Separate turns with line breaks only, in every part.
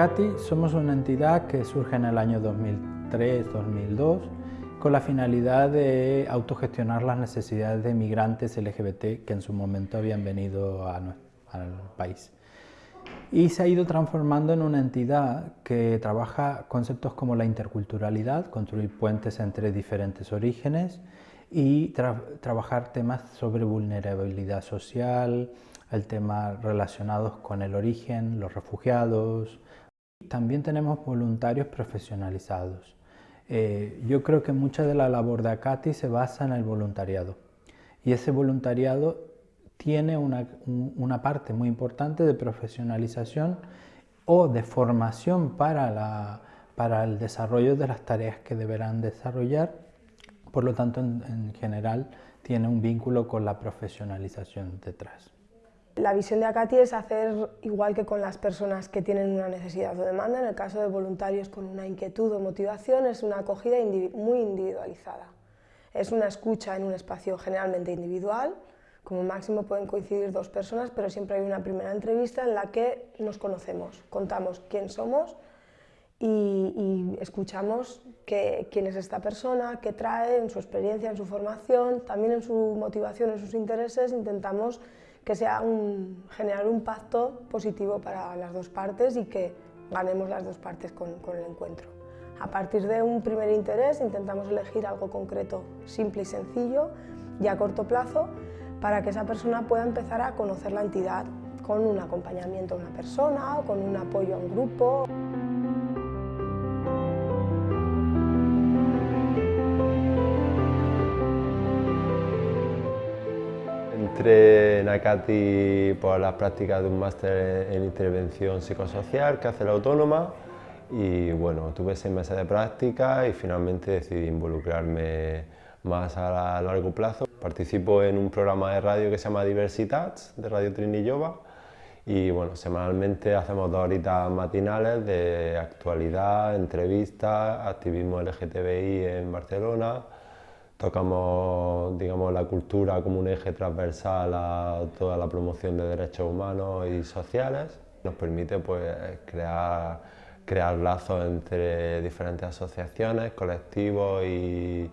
ACATI somos una entidad que surge en el año 2003-2002 con la finalidad de autogestionar las necesidades de migrantes LGBT que en su momento habían venido al país. Y se ha ido transformando en una entidad que trabaja conceptos como la interculturalidad, construir puentes entre diferentes orígenes y trabajar temas sobre vulnerabilidad social, el tema relacionados con el origen, los refugiados. También tenemos voluntarios profesionalizados. Eh, yo creo que mucha de la labor de ACATI se basa en el voluntariado. Y ese voluntariado tiene una, parte muy importante de profesionalización o de formación para, el desarrollo de las tareas que deberán desarrollar, por lo tanto en general tiene un vínculo con la profesionalización detrás.
La visión de Acati es hacer igual que con las personas que tienen una necesidad o demanda, en el caso de voluntarios con una inquietud o motivación, es una acogida muy individualizada. Es una escucha en un espacio generalmente individual, como máximo pueden coincidir dos personas, pero siempre hay una primera entrevista en la que nos conocemos, contamos quién somos y, escuchamos quién es esta persona, qué trae en su experiencia, en su formación, también en su motivación, en sus intereses, intentamos que sea un, generar un pacto positivo para las dos partes y que ganemos las dos partes con, con el encuentro. A partir de un primer interés intentamos elegir algo concreto, simple y sencillo y a corto plazo para que esa persona pueda empezar a conocer la entidad con un acompañamiento a una persona o con un apoyo a un grupo.
Entré en ACATI por las prácticas de un máster en intervención psicosocial que hace la autónoma y bueno, tuve seis meses de práctica y finalmente decidí involucrarme más a largo plazo. Participo en un programa de radio que se llama Diversitats, de Radio Trinillova y bueno, semanalmente hacemos dos horitas matinales de actualidad, entrevistas, activismo LGTBI en Barcelona, tocamos digamos, la cultura como un eje transversal a toda la promoción de derechos humanos y sociales. Nos permite pues, crear, crear lazos entre diferentes asociaciones, colectivos y,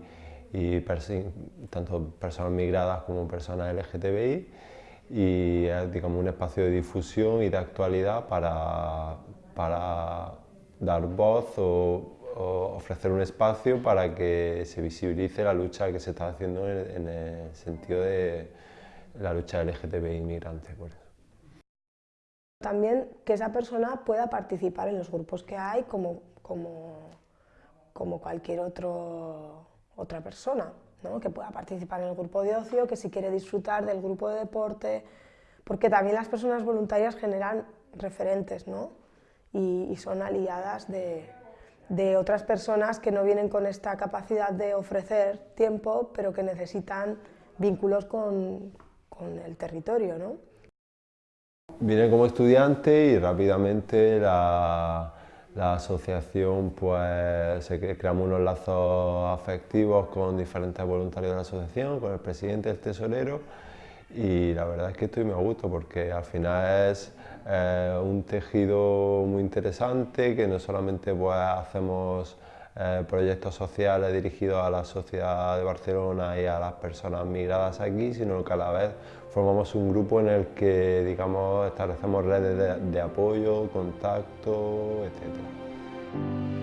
tanto personas migradas como personas LGTBI y es digamos, un espacio de difusión y de actualidad para, para dar voz ofrecer un espacio para que se visibilice la lucha que se está haciendo en, el sentido de la lucha LGTBI inmigrante. Por eso.
También que esa persona pueda participar en los grupos que hay como, como, como cualquier otro, otra persona, ¿no? que pueda participar en el grupo de ocio, que si quiere disfrutar del grupo de deporte, porque también las personas voluntarias generan referentes ¿no? y son aliadas de, de otras personas que no vienen con esta capacidad de ofrecer tiempo, pero que necesitan vínculos con, el territorio. ¿no?
Vine como estudiante y rápidamente la, asociación, pues creamos unos lazos afectivos con diferentes voluntarios de la asociación, con el presidente, el tesorero, y la verdad es que estoy a gusto porque al final es eh, un tejido muy interesante que no solamente pues, hacemos eh, proyectos sociales dirigidos a la sociedad de Barcelona y a las personas migradas aquí, sino que a la vez formamos un grupo en el que digamos, establecemos redes de, de apoyo, contacto, etc.